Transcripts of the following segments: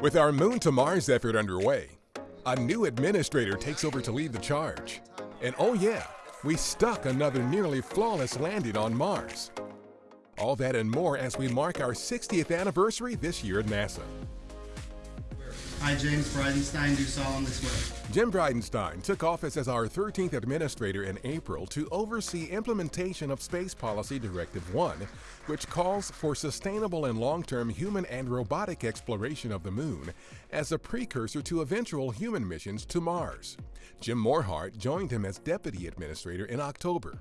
With our Moon to Mars effort underway, a new administrator takes over to lead the charge. And oh yeah, we stuck another nearly flawless landing on Mars. All that and more as we mark our 60th anniversary this year at NASA. I, James Bridenstine, do solemnly swear. Jim Bridenstine took office as our 13th administrator in April to oversee implementation of Space Policy Directive 1, which calls for sustainable and long-term human and robotic exploration of the Moon as a precursor to eventual human missions to Mars. Jim Morhard joined him as deputy administrator in October.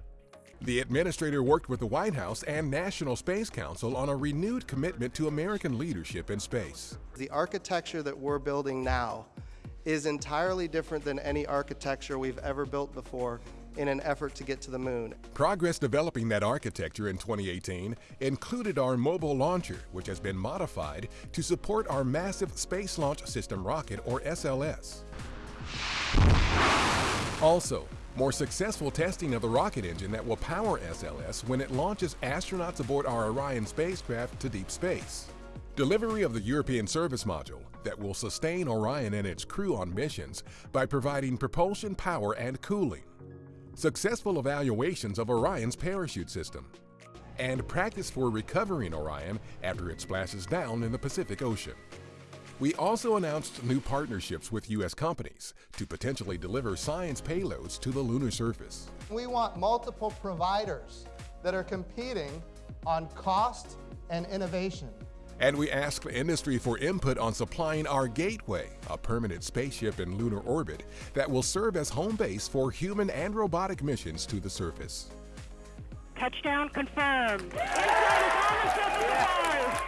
The administrator worked with the White House and National Space Council on a renewed commitment to American leadership in space. The architecture that we're building now is entirely different than any architecture we've ever built before in an effort to get to the moon. Progress developing that architecture in 2018 included our mobile launcher, which has been modified to support our Massive Space Launch System rocket, or SLS. Also, more successful testing of the rocket engine that will power SLS when it launches astronauts aboard our Orion spacecraft to deep space. Delivery of the European Service Module that will sustain Orion and its crew on missions by providing propulsion power and cooling. Successful evaluations of Orion's parachute system. And practice for recovering Orion after it splashes down in the Pacific Ocean. We also announced new partnerships with U.S. companies to potentially deliver science payloads to the lunar surface. We want multiple providers that are competing on cost and innovation. And we asked the industry for input on supplying our Gateway, a permanent spaceship in lunar orbit that will serve as home base for human and robotic missions to the surface. Touchdown confirmed.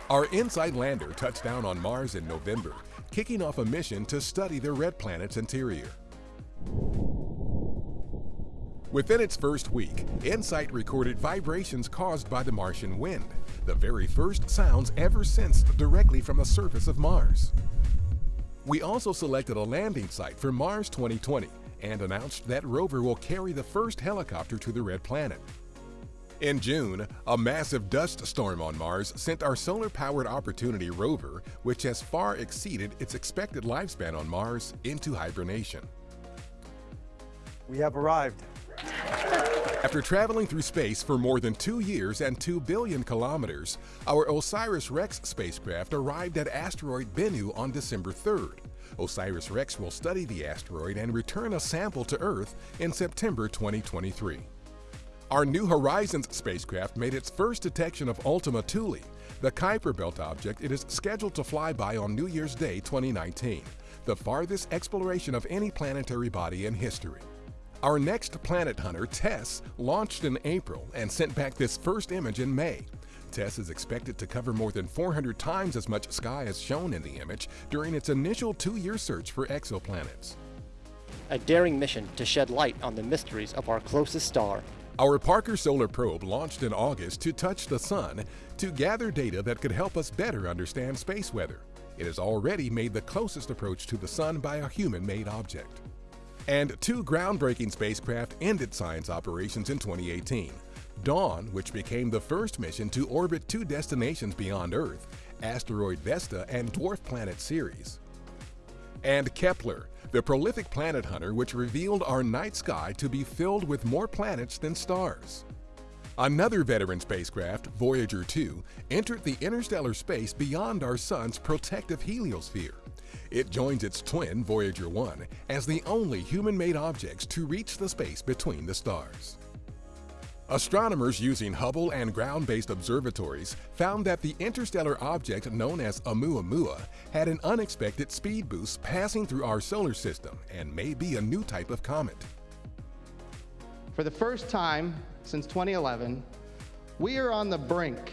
Our InSight lander touched down on Mars in November, kicking off a mission to study the red planet's interior. Within its first week, InSight recorded vibrations caused by the Martian wind, the very first sounds ever sensed directly from the surface of Mars. We also selected a landing site for Mars 2020 and announced that rover will carry the first helicopter to the red planet. In June, a massive dust storm on Mars sent our solar-powered Opportunity rover, which has far exceeded its expected lifespan on Mars, into hibernation. We have arrived. After traveling through space for more than two years and 2 billion kilometers, our OSIRIS-REx spacecraft arrived at asteroid Bennu on December 3rd. OSIRIS-REx will study the asteroid and return a sample to Earth in September 2023. Our New Horizons spacecraft made its first detection of Ultima Thule, the Kuiper Belt object it is scheduled to fly by on New Year's Day 2019, the farthest exploration of any planetary body in history. Our next planet hunter, TESS, launched in April and sent back this first image in May. TESS is expected to cover more than 400 times as much sky as shown in the image during its initial two-year search for exoplanets. A daring mission to shed light on the mysteries of our closest star, our Parker Solar Probe launched in August to touch the Sun to gather data that could help us better understand space weather. It has already made the closest approach to the Sun by a human-made object. And two groundbreaking spacecraft ended science operations in 2018. Dawn, which became the first mission to orbit two destinations beyond Earth, asteroid Vesta and dwarf planet Ceres. And Kepler, the prolific planet hunter which revealed our night sky to be filled with more planets than stars. Another veteran spacecraft, Voyager 2, entered the interstellar space beyond our Sun's protective heliosphere. It joins its twin, Voyager 1, as the only human-made objects to reach the space between the stars. Astronomers using Hubble and ground-based observatories found that the interstellar object known as Oumuamua had an unexpected speed boost passing through our solar system and may be a new type of comet. For the first time since 2011, we are on the brink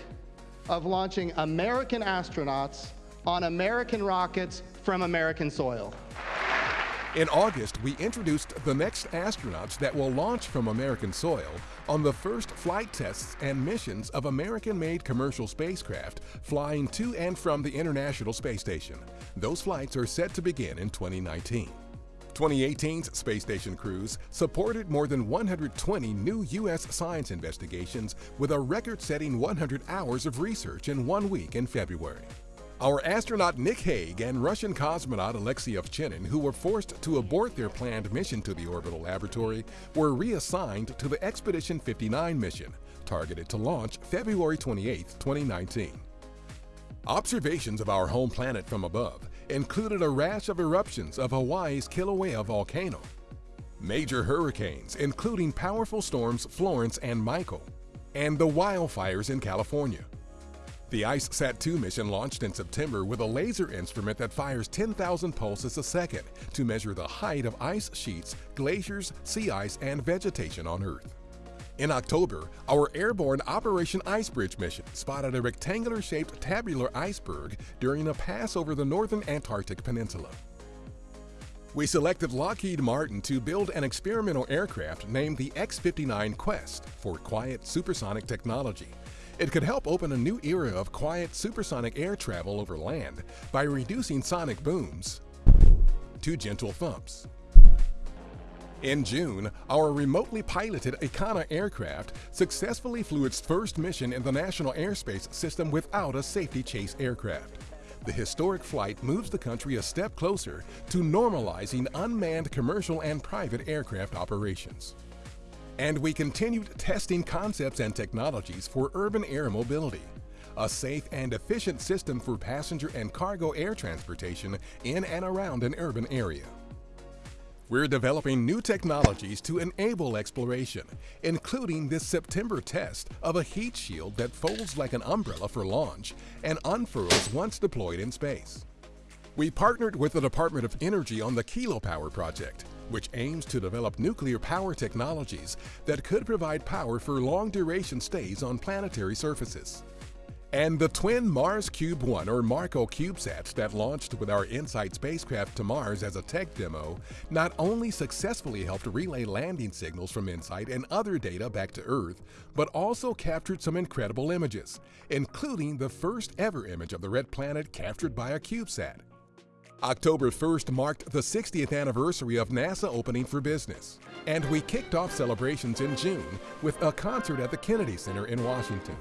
of launching American astronauts on American rockets from American soil. In August, we introduced the next astronauts that will launch from American soil on the first flight tests and missions of American-made commercial spacecraft flying to and from the International Space Station. Those flights are set to begin in 2019. 2018's space station crews supported more than 120 new U.S. science investigations with a record-setting 100 hours of research in one week in February. Our astronaut Nick Hague and Russian cosmonaut Alexei Ovchinin, who were forced to abort their planned mission to the orbital laboratory, were reassigned to the Expedition 59 mission, targeted to launch February 28, 2019. Observations of our home planet from above included a rash of eruptions of Hawaii's Kilauea volcano, major hurricanes including powerful storms Florence and Michael, and the wildfires in California. The IceSat-2 mission launched in September with a laser instrument that fires 10,000 pulses a second to measure the height of ice sheets, glaciers, sea ice, and vegetation on Earth. In October, our airborne Operation Icebridge mission spotted a rectangular-shaped tabular iceberg during a pass over the northern Antarctic Peninsula. We selected Lockheed Martin to build an experimental aircraft named the X-59 QueSST for quiet supersonic technology it could help open a new era of quiet supersonic air travel over land by reducing sonic booms to gentle thumps. In June, our remotely piloted Ikhana aircraft successfully flew its first mission in the National Airspace System without a safety chase aircraft. The historic flight moves the country a step closer to normalizing unmanned commercial and private aircraft operations. And we continued testing concepts and technologies for urban air mobility, a safe and efficient system for passenger and cargo air transportation in and around an urban area. We're developing new technologies to enable exploration, including this September test of a heat shield that folds like an umbrella for launch and unfurls once deployed in space. We partnered with the Department of Energy on the Kilopower project, which aims to develop nuclear power technologies that could provide power for long-duration stays on planetary surfaces. And the twin Mars Cube 1 or MARCO CubeSats that launched with our InSight spacecraft to Mars as a tech demo not only successfully helped relay landing signals from InSight and other data back to Earth, but also captured some incredible images, including the first ever image of the red planet captured by a CubeSat. October 1st marked the 60th anniversary of NASA opening for business, and we kicked off celebrations in June with a concert at the Kennedy Center in Washington.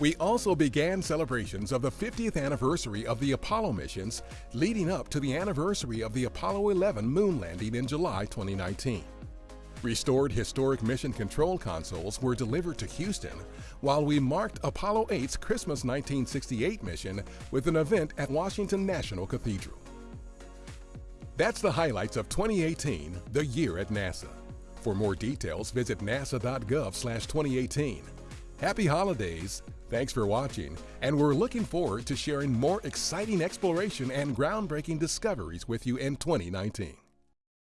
We also began celebrations of the 50th anniversary of the Apollo missions leading up to the anniversary of the Apollo 11 moon landing in July 2019. Restored historic mission control consoles were delivered to Houston, while we marked Apollo 8's Christmas 1968 mission with an event at Washington National Cathedral. That's the highlights of 2018, the year at NASA. For more details, visit nasa.gov/2018. Happy holidays. Thanks for watching, and we're looking forward to sharing more exciting exploration and groundbreaking discoveries with you in 2019.